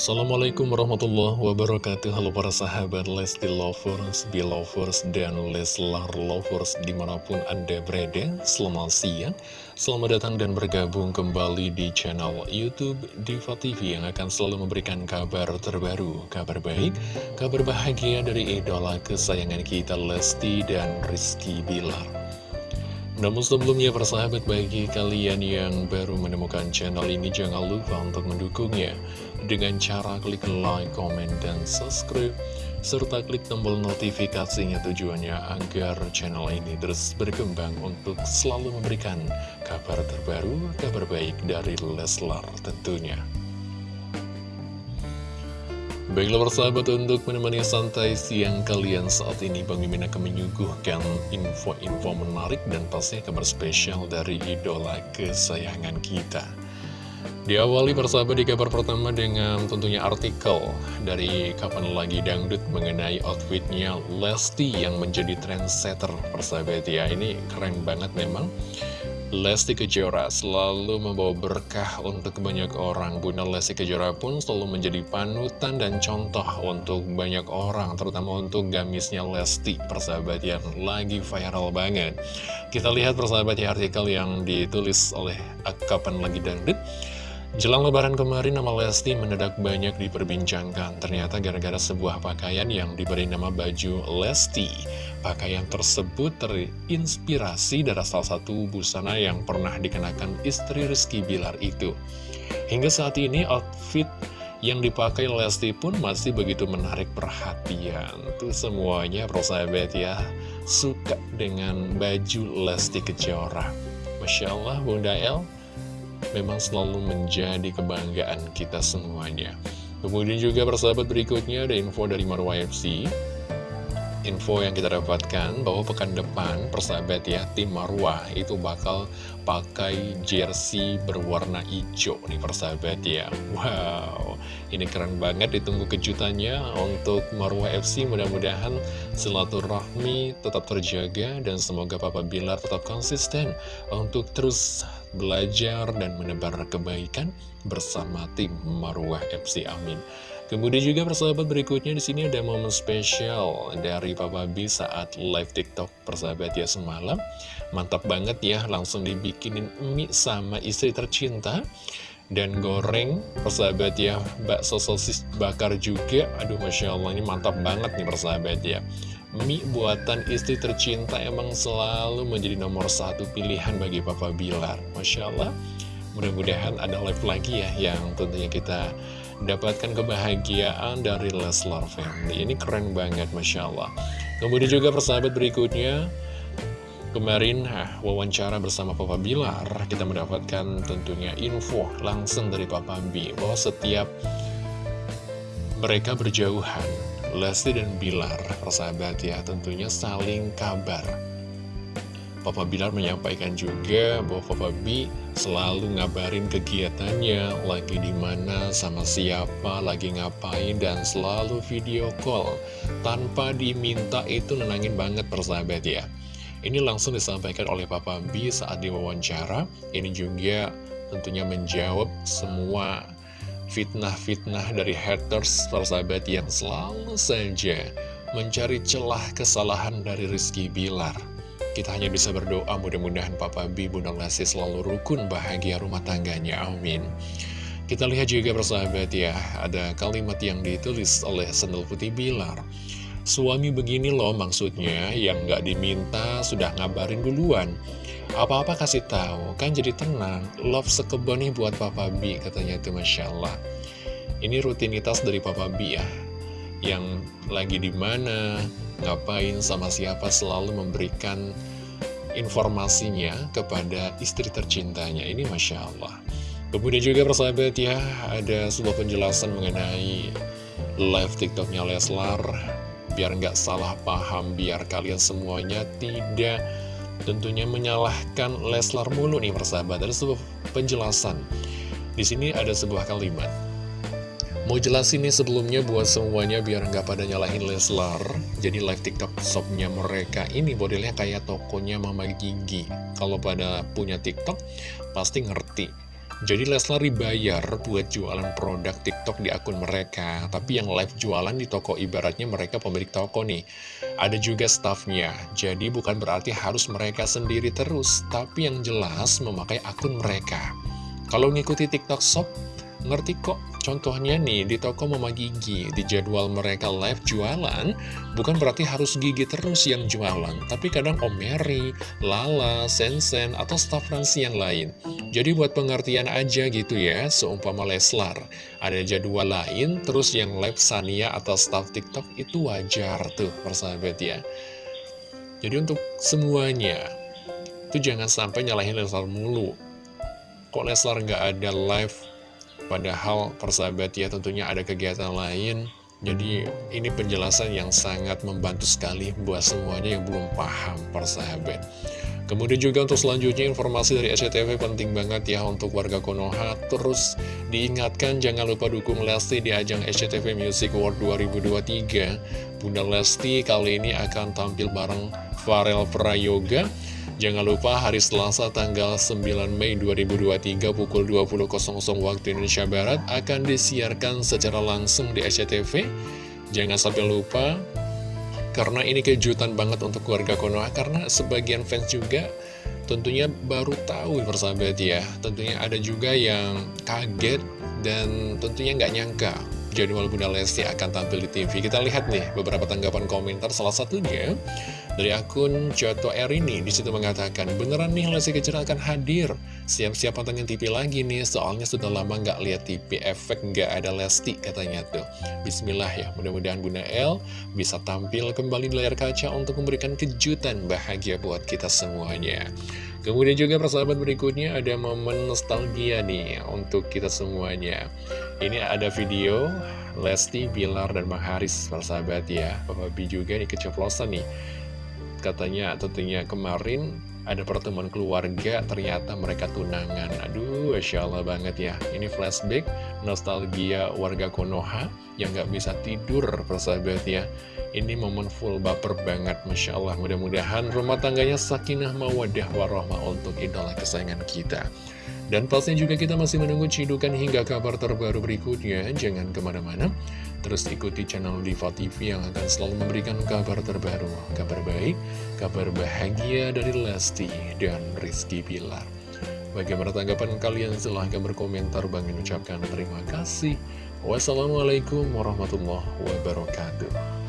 Assalamualaikum warahmatullahi wabarakatuh. Halo para sahabat Lesti Lovers, Belovers, dan Leslar Lovers di mana pun anda berada. Selamat siang, selamat datang dan bergabung kembali di channel Youtube Diva TV Yang akan selalu memberikan kabar terbaru, kabar baik, kabar bahagia dari idola kesayangan kita Lesti dan Rizky Bilar. Namun sebelumnya persahabat bagi kalian yang baru menemukan channel ini jangan lupa untuk mendukungnya dengan cara klik like, comment, dan subscribe serta klik tombol notifikasinya tujuannya agar channel ini terus berkembang untuk selalu memberikan kabar terbaru, kabar baik dari Leslar tentunya. Baiklah persahabat untuk menemani santai siang kalian saat ini Bang Mimin akan menyuguhkan info-info menarik dan pasti kabar spesial dari idola kesayangan kita Diawali persahabat di kabar pertama dengan tentunya artikel dari Kapan Lagi Dangdut mengenai outfitnya Lesti yang menjadi trendsetter persahabat ya. Ini keren banget memang Lesti Kejora selalu membawa berkah untuk banyak orang. Bunda Lesti Kejora pun selalu menjadi panutan dan contoh untuk banyak orang Terutama untuk gamisnya Lesti persahabat yang lagi viral banget. Kita lihat persahabat ya artikel yang ditulis oleh Kapan Lagi Dangdut Jelang lebaran kemarin nama Lesti mendadak banyak diperbincangkan. Ternyata gara-gara sebuah pakaian yang diberi nama baju Lesti. Pakaian tersebut terinspirasi dari salah satu busana yang pernah dikenakan istri Rizky Bilar itu. Hingga saat ini outfit yang dipakai Lesti pun masih begitu menarik perhatian. Tuh semuanya persahabat ya Suka dengan baju Lesti Kejora. Masya Allah Bunda El memang selalu menjadi kebanggaan kita semuanya. Kemudian juga persahabat berikutnya ada info dari Marwa FC info yang kita dapatkan bahwa pekan depan persahabat ya tim Marwah itu bakal pakai jersey berwarna hijau nih persahabat ya. Wow ini keren banget. Ditunggu kejutannya untuk Marwah FC mudah-mudahan silaturahmi tetap terjaga dan semoga Papa Bilar tetap konsisten untuk terus belajar dan menebar kebaikan bersama tim Marwah FC amin Kemudian juga persahabat berikutnya di sini ada momen spesial dari Papa B saat live TikTok persahabat ya semalam. Mantap banget ya, langsung dibikinin mie sama istri tercinta. Dan goreng persahabat ya, bakso sosis bakar juga. Aduh Masya Allah ini mantap banget nih persahabat ya. Mie buatan istri tercinta emang selalu menjadi nomor satu pilihan bagi Papa Bilar. Masya Allah. Mudah-mudahan ada live lagi ya yang tentunya kita dapatkan kebahagiaan dari Leslar Family. Ini keren banget, Masya Allah. Kemudian juga persahabat berikutnya, kemarin ah, wawancara bersama Papa Bilar, kita mendapatkan tentunya info langsung dari Papa B, bahwa setiap mereka berjauhan, Lesti dan Bilar, persahabat ya, tentunya saling kabar Papa Bilar menyampaikan juga bahwa Papa B selalu ngabarin kegiatannya, lagi di mana, sama siapa, lagi ngapain, dan selalu video call. Tanpa diminta itu nenangin banget persahabat ya. Ini langsung disampaikan oleh Papa B saat diwawancara. Ini juga tentunya menjawab semua fitnah-fitnah dari haters persahabat yang selalu saja mencari celah kesalahan dari Rizky Bilar. Kita hanya bisa berdoa mudah-mudahan Papa B, Bunda Lesti selalu rukun bahagia rumah tangganya. Amin. Kita lihat juga bersahabat ya, ada kalimat yang ditulis oleh Sendal Putih Bilar. Suami begini loh maksudnya, yang gak diminta sudah ngabarin duluan. Apa-apa kasih tahu, kan jadi tenang. Love sekebon nih buat Papa B, katanya itu Masya Allah. Ini rutinitas dari Papa B ya, yang lagi di mana, ngapain, sama siapa selalu memberikan informasinya kepada istri tercintanya. Ini Masya Allah. Kemudian juga persahabat ya, ada sebuah penjelasan mengenai live TikToknya Leslar. Biar nggak salah paham, biar kalian semuanya tidak tentunya menyalahkan Leslar mulu nih persahabat. Ada sebuah penjelasan. Di sini ada sebuah kalimat. Mau jelasin nih sebelumnya buat semuanya biar nggak pada nyalahin Leslar Jadi live tiktok shopnya mereka ini modelnya kayak tokonya Mama Gigi Kalau pada punya tiktok pasti ngerti Jadi Leslar dibayar buat jualan produk TikTok di akun mereka Tapi yang live jualan di toko ibaratnya mereka pemilik toko nih Ada juga staffnya Jadi bukan berarti harus mereka sendiri terus Tapi yang jelas memakai akun mereka Kalau ngikuti TikTok Shop Ngerti kok, contohnya nih di toko Mama Gigi, di jadwal mereka live jualan, bukan berarti harus Gigi terus yang jualan, tapi kadang Om Mary, Lala, Sensen, atau staff Fransi yang lain. Jadi buat pengertian aja gitu ya, seumpama Leslar, ada jadwal lain, terus yang live Sania atau staff TikTok itu wajar tuh, persahabat ya. Jadi untuk semuanya, itu jangan sampai nyalahin Leslar mulu. Kok Leslar nggak ada live Padahal persahabat ya tentunya ada kegiatan lain Jadi ini penjelasan yang sangat membantu sekali buat semuanya yang belum paham persahabat Kemudian juga untuk selanjutnya informasi dari SCTV penting banget ya untuk warga Konoha. Terus diingatkan jangan lupa dukung Lesti di ajang SCTV Music Award 2023 Bunda Lesti kali ini akan tampil bareng Farel Prayoga. Jangan lupa hari Selasa tanggal 9 Mei 2023 pukul 20.00 waktu Indonesia Barat akan disiarkan secara langsung di SCTV. Jangan sampai lupa, karena ini kejutan banget untuk keluarga Konoha, karena sebagian fans juga tentunya baru tahu persahabat ya. Tentunya ada juga yang kaget dan tentunya nggak nyangka jadwal Bunda Lesti akan tampil di TV. Kita lihat nih beberapa tanggapan komentar, salah satunya dari akun Joto Erini di situ mengatakan, beneran nih Lesti Kejora akan hadir. Siap-siap pantengin TV lagi nih, soalnya sudah lama nggak lihat TV efek nggak ada Lesti katanya tuh. Bismillah ya, mudah-mudahan Bunda El bisa tampil kembali di layar kaca untuk memberikan kejutan bahagia buat kita semuanya. Kemudian juga persahabat berikutnya ada momen nostalgia nih untuk kita semuanya. Ini ada video Lesti, Bilar, dan Bang Haris persahabat ya. Papa B juga nih keceplosan nih katanya tentunya kemarin ada pertemuan keluarga, ternyata mereka tunangan. Aduh, Masya Allah banget ya. Ini flashback, nostalgia warga Konoha yang gak bisa tidur, persahabat ya. Ini momen full baper banget, Masya Allah. Mudah-mudahan rumah tangganya sakinah mawadah warohmah untuk idola kesayangan kita. Dan pastinya juga kita masih menunggu cidukan hingga kabar terbaru berikutnya. Jangan ke mana-mana. Terus ikuti channel Diva TV yang akan selalu memberikan kabar terbaru. Kabar baik, kabar bahagia dari Lesti dan Rizky Pilar. Bagaimana tanggapan kalian? Silahkan berkomentar. Bang ucapkan terima kasih. Wassalamualaikum warahmatullahi wabarakatuh.